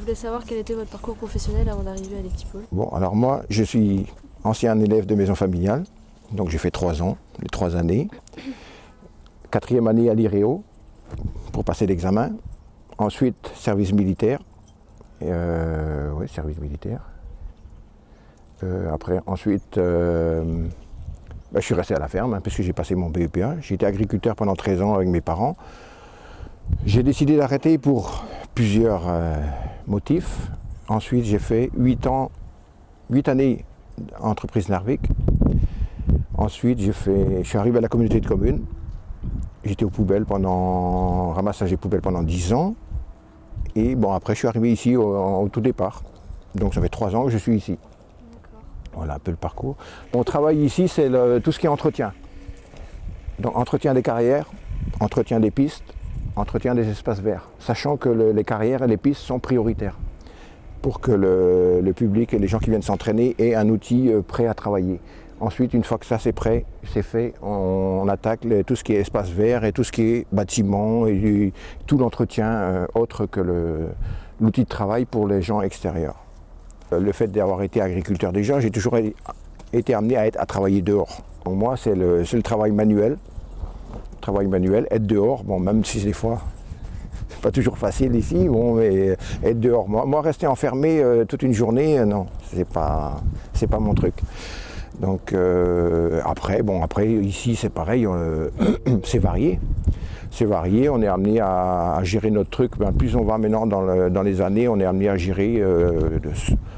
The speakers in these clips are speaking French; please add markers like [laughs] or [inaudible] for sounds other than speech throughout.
Je voulais savoir quel était votre parcours professionnel avant d'arriver à l'Ectipol. Bon, alors moi, je suis ancien élève de maison familiale, donc j'ai fait trois ans, les trois années. Quatrième année à l'IREO pour passer l'examen. Ensuite, service militaire. Euh, oui, service militaire. Euh, après, ensuite, euh, ben, je suis resté à la ferme hein, puisque j'ai passé mon BEPA. J'étais agriculteur pendant 13 ans avec mes parents. J'ai décidé d'arrêter pour plusieurs euh, motifs. Ensuite, j'ai fait 8 ans, 8 années entreprise Narvik. Ensuite, j'ai fait, je suis arrivé à la communauté de communes. J'étais aux poubelles pendant, ramassage des poubelles pendant 10 ans. Et bon, après, je suis arrivé ici au, au tout départ. Donc, ça fait 3 ans que je suis ici. Voilà un peu le parcours. Mon travail ici, c'est tout ce qui est entretien. Donc, entretien des carrières, entretien des pistes, entretien des espaces verts, sachant que le- les carrières et les pistes sont prioritaires pour que le, public et les gens qui viennent s'entraîner aient un outil euh, prêt à travailler. Ensuite, une fois que ça c'est prêt, c'est fait, on, attaque tout ce qui est espace vert et tout ce qui est bâtiment et tout l'entretien euh, autre que l'outil de travail pour les gens extérieurs. Euh, Le fait d'avoir été agriculteur déjà, j'ai toujours été amené à, être, à travailler dehors. Pour moi, c'est le travail manuel. Travail manuel, être dehors, bon, même si des fois, [laughs] c'est pas toujours facile ici, bon, mais être dehors. Moi, moi rester enfermé euh, toute une journée, euh, non, c'est pas, c'est pas mon truc. Donc euh, après, bon, après ici c'est pareil, euh, [clears throat] c'est varié. C'est varié, on est amené à, à gérer notre truc. Ben, plus on va maintenant dans, le- dans les années, on est amené à gérer euh,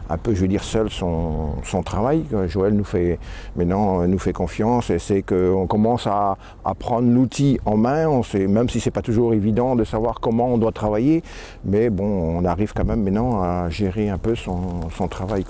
un peu, je veux dire, seul son, son travail. Joël nous fait maintenant euh, nous fait confiance et c'est qu'on commence à, à prendre l'outil en main. On sait, même si c'est pas toujours évident de savoir comment on doit travailler, mais bon, on arrive quand même maintenant à gérer un peu son, son travail.